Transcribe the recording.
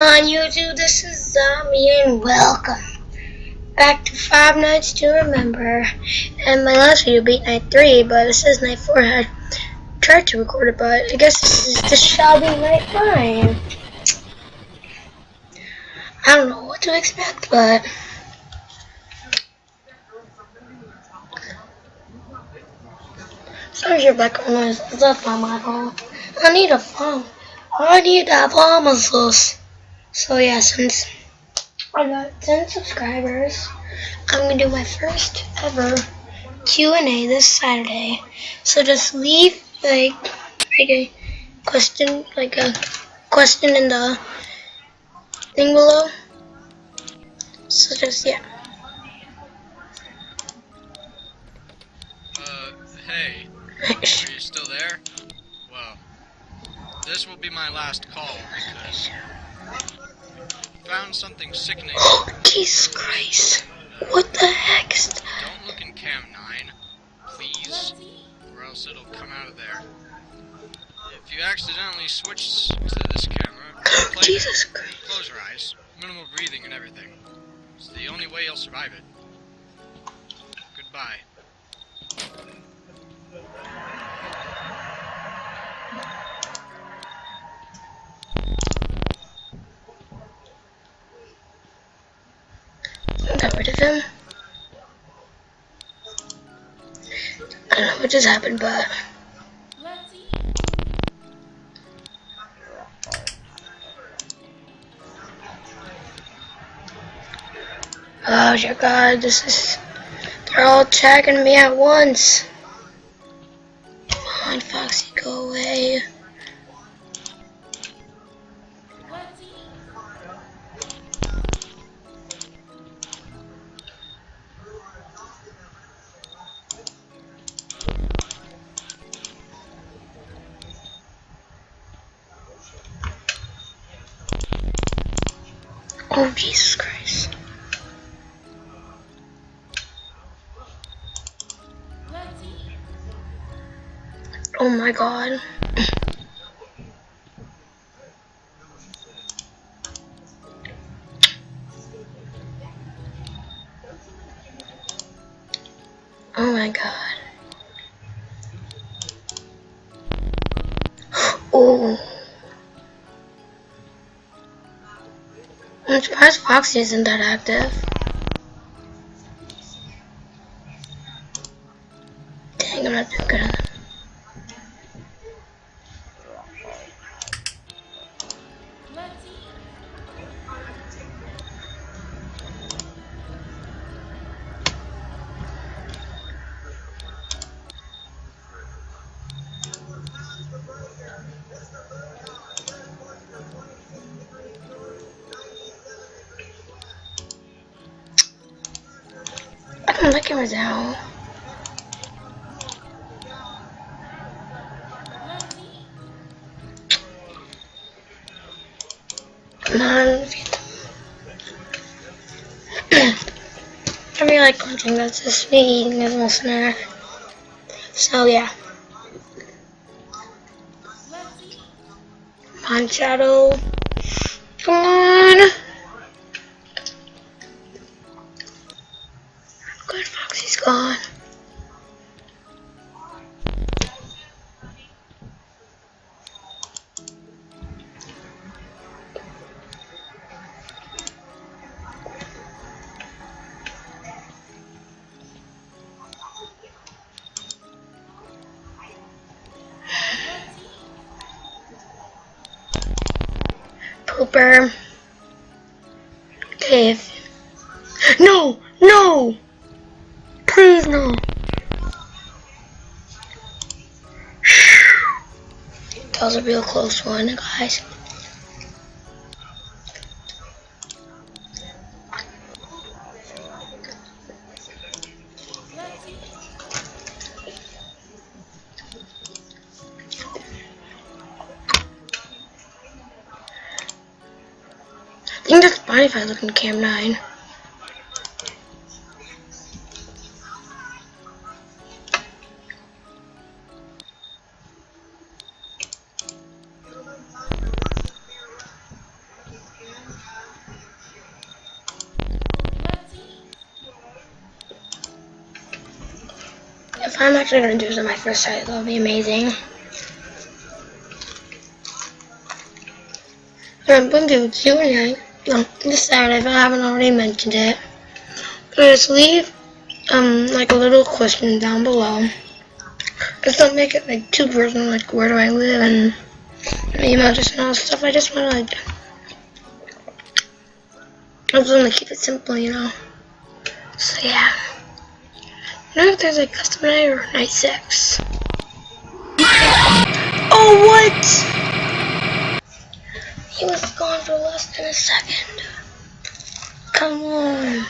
on YouTube, this is Zombie and welcome back to Five Nights to Remember. And my last video beat night 3, but this is night 4. I tried to record it, but I guess this, is, this shall be night 5. I don't know what to expect, but... Sorry your background noise, that's my fault. I need a phone. I need a phone, so yeah, since I got 10 subscribers, I'm gonna do my first ever Q&A this Saturday. So just leave like, like a question, like a question in the thing below. So just yeah. Uh, hey, are you still there? This will be my last call because found something sickening. Oh, Jesus Christ. What the heck? Don't look in cam 9, please, or else it'll come out of there. If you accidentally switch to this camera, oh, Jesus Christ. close your eyes. Minimal breathing and everything. It's the only way you'll survive it. Goodbye. Rid of him. I don't know what just happened, but... Oh dear god, this is... They're all attacking me at once. Come on, Foxy, go away. Oh, Jesus Christ. Oh my god. Oh my god. Oh. I'm surprised Foxy isn't that active. The camera's. Come on. I really like punching, that's just me eating a little. So yeah. Come on, On. gone. Pooper. Okay. No! No! Please no. That was a real close one, guys. I think that's fine if I look in cam 9. I'm actually gonna do this on my first try, that'll be amazing. I'm gonna do Q and A on this Saturday if I haven't already mentioned it. Just leave um like a little question down below. Just don't make it like too personal, like where do I live and email address and all stuff. I just wanna like I just wanna keep it simple, you know. So yeah. I don't know if there's a custom night or night six. Oh what? He was gone for less than a second. Come on.